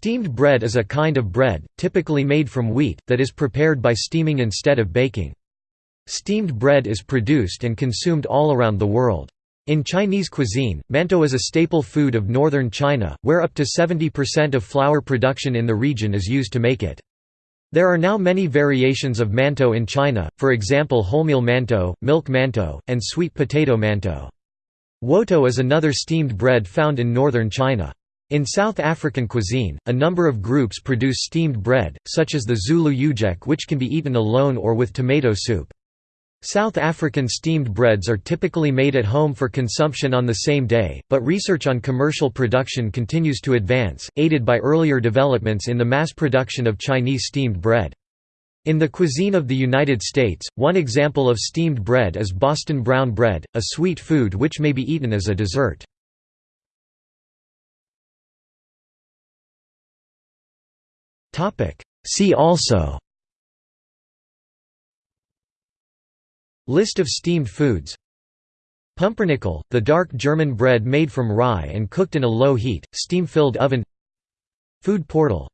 Steamed bread is a kind of bread, typically made from wheat, that is prepared by steaming instead of baking. Steamed bread is produced and consumed all around the world. In Chinese cuisine, mantou is a staple food of northern China, where up to 70% of flour production in the region is used to make it. There are now many variations of mantou in China, for example wholemeal mantou, milk mantou, and sweet potato mantou. Wotou is another steamed bread found in northern China. In South African cuisine, a number of groups produce steamed bread, such as the Zulu ujeqe which can be eaten alone or with tomato soup. South African steamed breads are typically made at home for consumption on the same day, but research on commercial production continues to advance, aided by earlier developments in the mass production of Chinese steamed bread. In the cuisine of the United States, one example of steamed bread is Boston brown bread, a sweet food which may be eaten as a dessert. See also. List of steamed foods. Pumpernickel, the dark German bread made from rye and cooked in a low heat, steam-filled oven. Food portal